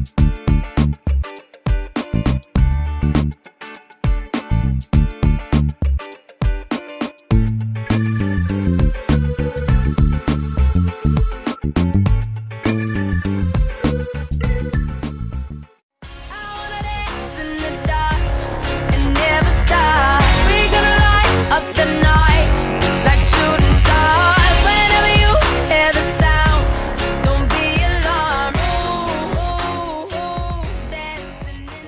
you